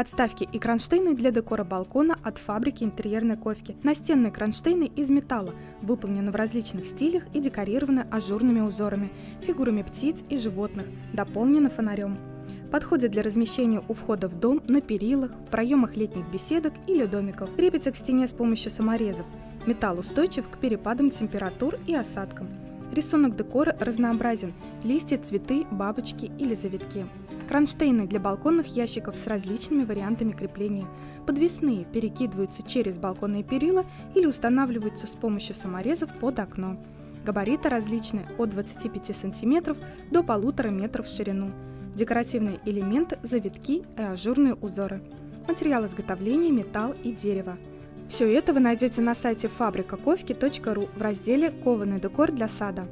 Подставки и кронштейны для декора балкона от фабрики интерьерной ковки. Настенные кронштейны из металла, выполнены в различных стилях и декорированы ажурными узорами, фигурами птиц и животных, дополнены фонарем. Подходит для размещения у входа в дом, на перилах, в проемах летних беседок или домиков. Крепится к стене с помощью саморезов. Металл устойчив к перепадам температур и осадкам. Рисунок декора разнообразен – листья, цветы, бабочки или завитки. Кронштейны для балконных ящиков с различными вариантами крепления. Подвесные перекидываются через балконные перила или устанавливаются с помощью саморезов под окно. Габариты различны от 25 см до 1,5 метров в ширину. Декоративные элементы, завитки и ажурные узоры. Материал изготовления – металл и дерево. Все это вы найдете на сайте фабрикаковки.ру в разделе «Кованый декор для сада».